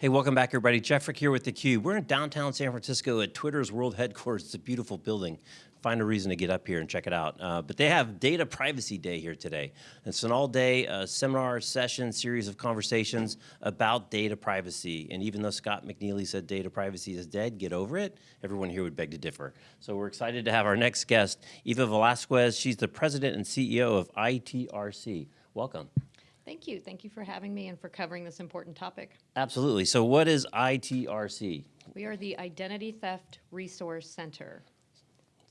Hey, welcome back, everybody. Jeff Frick here with theCUBE. We're in downtown San Francisco at Twitter's world headquarters. It's a beautiful building. Find a reason to get up here and check it out. Uh, but they have Data Privacy Day here today. It's an all-day uh, seminar, session, series of conversations about data privacy. And even though Scott McNealy said data privacy is dead, get over it, everyone here would beg to differ. So we're excited to have our next guest, Eva Velasquez. She's the president and CEO of ITRC. Welcome. Thank you. Thank you for having me and for covering this important topic. Absolutely. So what is ITRC? We are the Identity Theft Resource Center.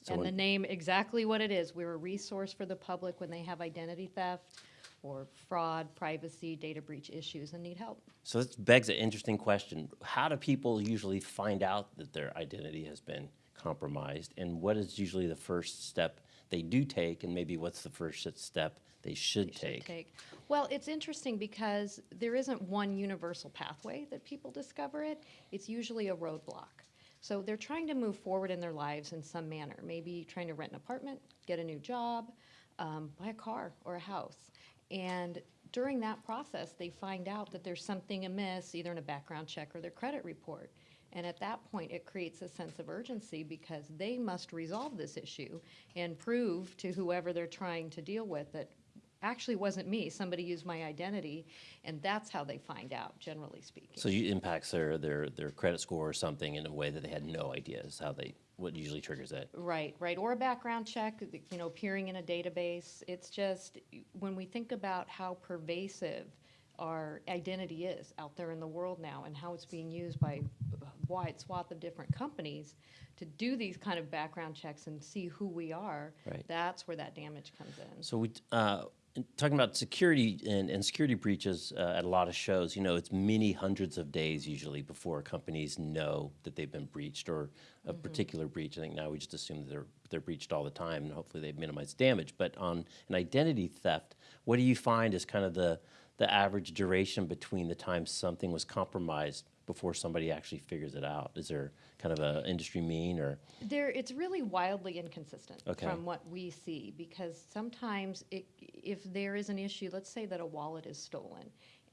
So and the name exactly what it is. We're a resource for the public when they have identity theft or fraud, privacy, data breach issues and need help. So this begs an interesting question. How do people usually find out that their identity has been compromised? And what is usually the first step they do take? And maybe what's the first step they should should take? take. Well, it's interesting because there isn't one universal pathway that people discover it. It's usually a roadblock. So they're trying to move forward in their lives in some manner, maybe trying to rent an apartment, get a new job, um, buy a car or a house. And during that process, they find out that there's something amiss, either in a background check or their credit report. And at that point, it creates a sense of urgency because they must resolve this issue and prove to whoever they're trying to deal with that actually wasn't me, somebody used my identity, and that's how they find out, generally speaking. So it impacts their, their, their credit score or something in a way that they had no idea is how they, what usually triggers that. Right, right, or a background check, you know, appearing in a database. It's just, when we think about how pervasive our identity is out there in the world now and how it's being used by a wide swath of different companies to do these kind of background checks and see who we are, Right. that's where that damage comes in. So we, uh, in talking about security and, and security breaches uh, at a lot of shows, you know, it's many hundreds of days usually before companies know that they've been breached or a particular breach. I think now we just assume that they're, they're breached all the time and hopefully they've minimized damage. But on an identity theft, what do you find is kind of the, the average duration between the time something was compromised before somebody actually figures it out? Is there kind of an industry mean or? There, it's really wildly inconsistent Okay. from what we see because sometimes it, if there is an issue, let's say that a wallet is stolen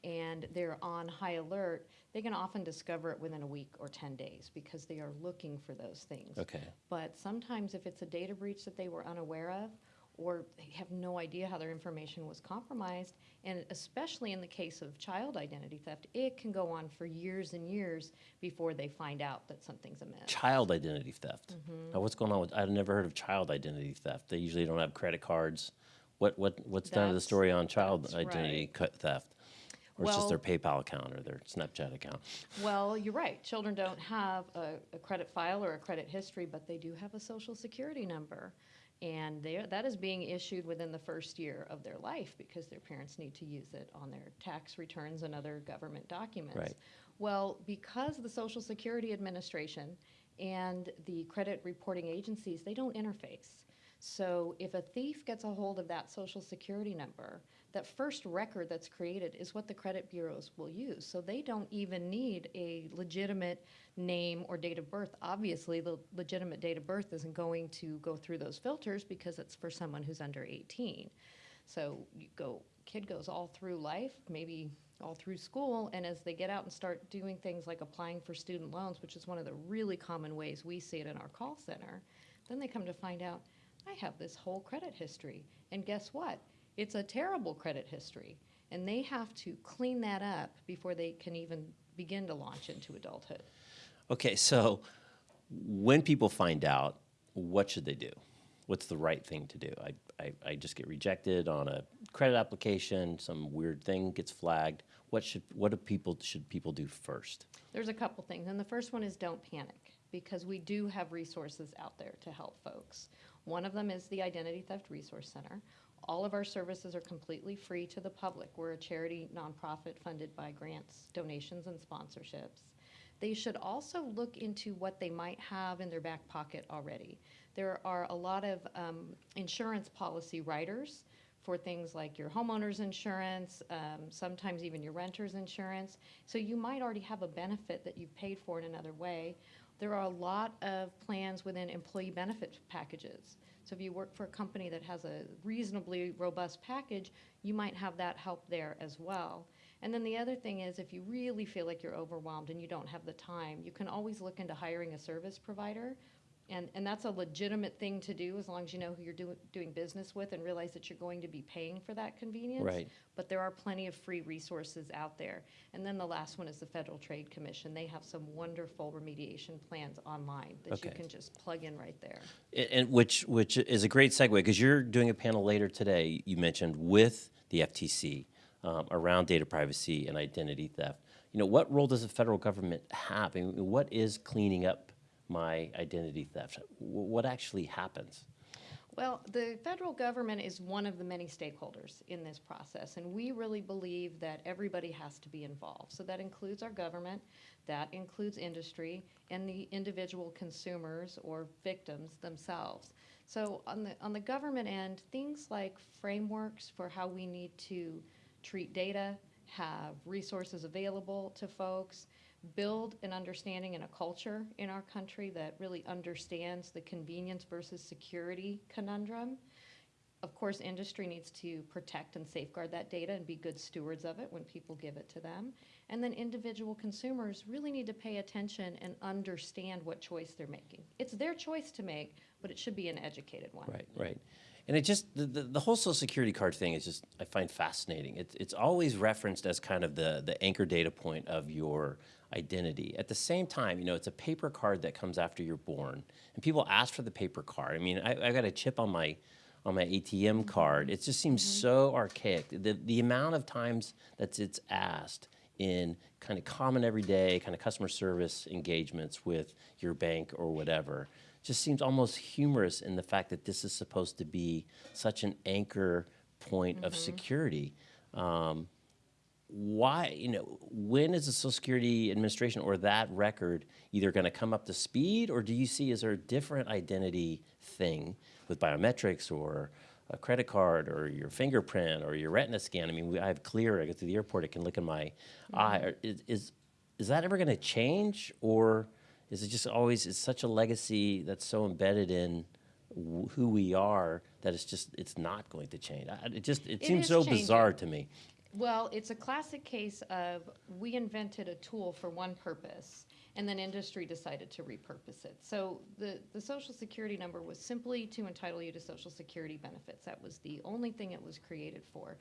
and they're on high alert, they can often discover it within a week or 10 days because they are looking for those things. Okay. But sometimes if it's a data breach that they were unaware of, or they have no idea how their information was compromised, and especially in the case of child identity theft, it can go on for years and years before they find out that something's amiss. child identity theft. Mm-hmm. Now, what's going on with? I've never heard of child identity theft. They usually don't have credit cards. What what what's done to the story on child identity right. theft? Or it's just their PayPal account or their Snapchat account. Well, you're right. Children don't have a, a credit file or a credit history, but they do have a social security number. And that is being issued within the first year of their life because their parents need to use it on their tax returns and other government documents. Right. Well, because the Social Security Administration and the credit reporting agencies, they don't interface. So if a thief gets a hold of that social security number, that first record that's created is what the credit bureaus will use. So they don't even need a legitimate name or date of birth. Obviously, the legitimate date of birth isn't going to go through those filters because it's for someone who's under 18. So you go, kid goes all through life, maybe all through school, and as they get out and start doing things like applying for student loans, which is one of the really common ways we see it in our call center, then they come to find out, I have this whole credit history. And guess what? It's a terrible credit history. And they have to clean that up before they can even begin to launch into adulthood. Okay, so when people find out, what should they do? What's the right thing to do? I, I, I just get rejected on a credit application. Some weird thing gets flagged. What should what do people should people do first? There's a couple things, and the first one is don't panic because we do have resources out there to help folks. One of them is the Identity Theft Resource Center. All of our services are completely free to the public. We're a charity nonprofit funded by grants, donations, and sponsorships. They should also look into what they might have in their back pocket already. There are a lot of um, insurance policy writers for things like your homeowner's insurance, um, sometimes even your renter's insurance. So you might already have a benefit that you've paid for in another way. There are a lot of plans within employee benefit packages. So if you work for a company that has a reasonably robust package, you might have that help there as well. And then the other thing is, if you really feel like you're overwhelmed and you don't have the time, you can always look into hiring a service provider. And, and that's a legitimate thing to do as long as you know who you're doing, doing business with and realize that you're going to be paying for that convenience. Right. But there are plenty of free resources out there. And then the last one is the Federal Trade Commission. They have some wonderful remediation plans online that you can just plug in right there. A- And which, which is a great segue, because you're doing a panel later today, you mentioned, with the FTC um, around data privacy and identity theft. You know, what role does the federal government have? I mean, what is cleaning up my identity theft? Wh- What actually happens? Well, the federal government is one of the many stakeholders in this process, and we really believe that everybody has to be involved. So that includes our government, that includes industry, and the individual consumers or victims themselves. So on the, on the government end, things like frameworks for how we need to treat data, have resources available to folks, build an understanding and a culture in our country that really understands the convenience versus security conundrum. Of course, industry needs to protect and safeguard that data and be good stewards of it when people give it to them. And then individual consumers really need to pay attention and understand what choice they're making. It's their choice to make, but it should be an educated one. Right, right. And it just, the, the, the whole social security card thing is just, I find fascinating. It's, it's always referenced as kind of the, the anchor data point of your identity. At the same time, you know, it's a paper card that comes after you're born. And people ask for the paper card. I mean, I, I got a chip on my, on my ATM card. It just seems mm-hmm. so archaic. The, the amount of times that it's asked in kind of common everyday kind of customer service engagements with your bank or whatever just seems almost humorous in the fact that this is supposed to be such an anchor point of security. Um, why, you know, when is the Social Security Administration or that record either going to come up to speed, or do you see is there a different identity thing with biometrics or a credit card or your fingerprint or your retina scan? I mean, we, I have Clear. I go through the airport. It can look in my mm-hmm. eye. Is, is is that ever going to change, or is it just always it's such a legacy that's so embedded in wh- who we are that it's just it's not going to change? I- It just it, It seems so changing. bizarre to me. Well, it's a classic case of we invented a tool for one purpose, and then industry decided to repurpose it. So the, the social security number was simply to entitle you to social security benefits. That was the only thing it was created for.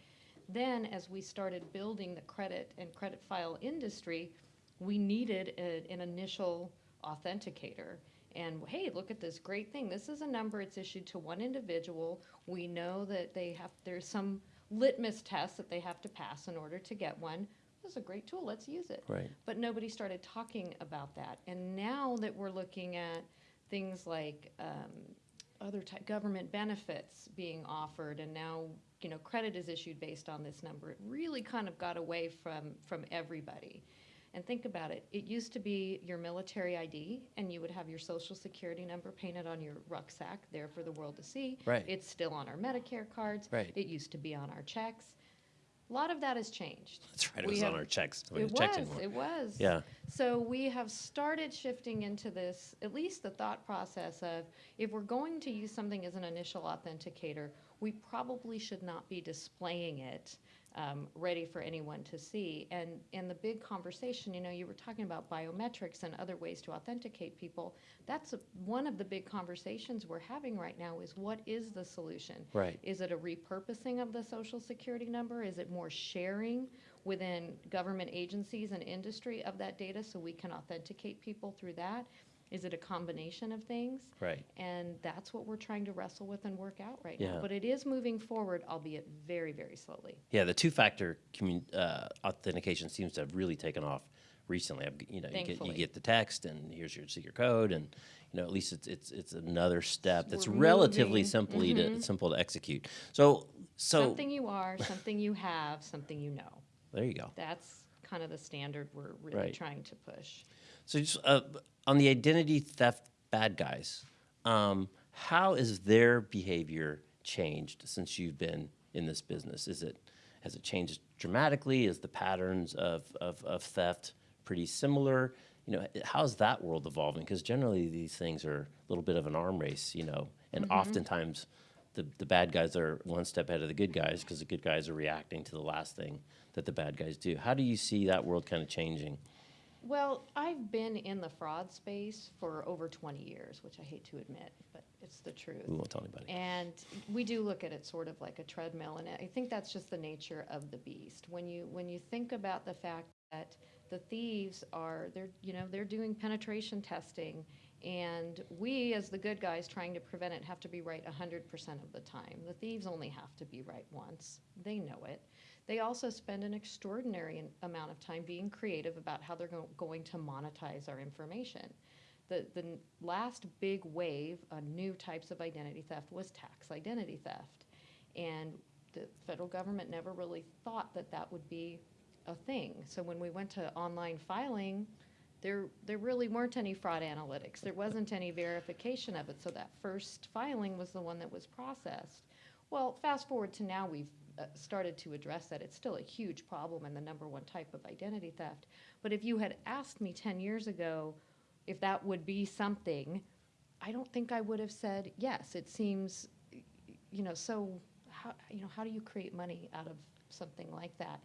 Then, as we started building the credit and credit file industry, we needed a, an initial authenticator. And hey, look at this great thing. This is a number, it's issued to one individual. We know that they have, there's some litmus test that they have to pass in order to get one. This is a great tool, let's use it. Right. But nobody started talking about that. And now that we're looking at things like um, other type, government benefits being offered, and now, you know, credit is issued based on this number, it really kind of got away from, from everybody. And think about it, it used to be your military ID, and you would have your social security number painted on your rucksack, there for the world to see. Right. It's still on our Medicare cards. Right. It used to be on our checks. A lot of that has changed. That's right. It We was on our checks. We It was, it was. Yeah. So we have started shifting into this, at least the thought process of, if we're going to use something as an initial authenticator, we probably should not be displaying it um, ready for anyone to see. And, and the big conversation, you know, you were talking about biometrics and other ways to authenticate people. That's a, one of the big conversations we're having right now is what is the solution? Right. Is it a repurposing of the social security number? Is it more sharing within government agencies and industry of that data so we can authenticate people through that? Is it a combination of things? Right. And that's what we're trying to wrestle with and work out right Yeah. now. But it is moving forward, albeit very, very slowly. Yeah, the two-factor commun- uh, authentication seems to have really taken off recently. I've, you know, you get, you get the text, and here's your secret code, and you know, at least it's it's it's another step that's We're relatively moving. simply to simple to execute. So so something you are, something you have, something you know. there you go. That's kind of the standard we're really Right. trying to push. So just uh, on the identity theft bad guys, um, how is their behavior changed since you've been in this business? Is it has it changed dramatically? Is the patterns of, of, of theft pretty similar? You know, how's that world evolving? Because generally these things are a little bit of an arm race, you know, and oftentimes the, the bad guys are one step ahead of the good guys because the good guys are reacting to the last thing that the bad guys do. How do you see that world kind of changing? Well, I've been in the fraud space for over 20 years, which I hate to admit, but it's the truth. We won't tell anybody. And we do look at it sort of like a treadmill, and I think that's just the nature of the beast. When you when you think about the fact that the thieves are they're you know they're doing penetration testing, and we as the good guys trying to prevent it have to be right 100% of the time. The thieves only have to be right once. They know it. They also spend an extraordinary amount of time being creative about how they're go- going to monetize our information. The, the last big wave on new types of identity theft was tax identity theft. And the federal government never really thought that that would be a thing. So when we went to online filing, there, there really weren't any fraud analytics. There wasn't any verification of it. So that first filing was the one that was processed. Well, fast forward to now, we've uh, started to address that. It's still a huge problem and the number one type of identity theft. But if you had asked me 10 years ago if that would be something, I don't think I would have said yes. It seems, you know, so how, you know, how do you create money out of something like that?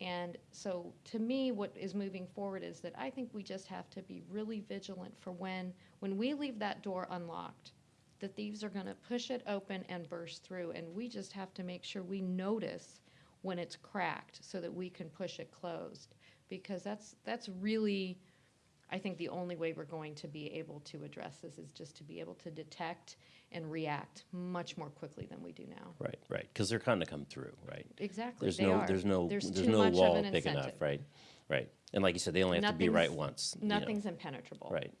And so to me, what is moving forward is that I think we just have to be really vigilant for when, when we leave that door unlocked, the thieves are going to push it open and burst through. And we just have to make sure we notice when it's cracked so that we can push it closed. Because that's, that's really, I think the only way we're going to be able to address this is just to be able to detect and react much more quickly than we do now. Right, right, because they're kind of come through, right? Exactly, There's they no, are. there's no, There's there's no wall big enough, right? Right, and like you said, they only have to be right Nothing's- once. you know. Nothing's impenetrable. Right.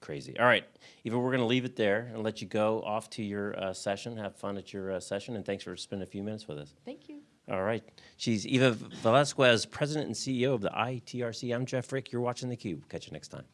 Crazy. All right, Eva, we're going to leave it there and let you go off to your uh, session. Have fun at your uh, session, and thanks for spending a few minutes with us. Thank you. All right. She's Eva Velasquez, President and CEO of the ITRC. I'm Jeff Frick. You're watching theCUBE. Catch you next time.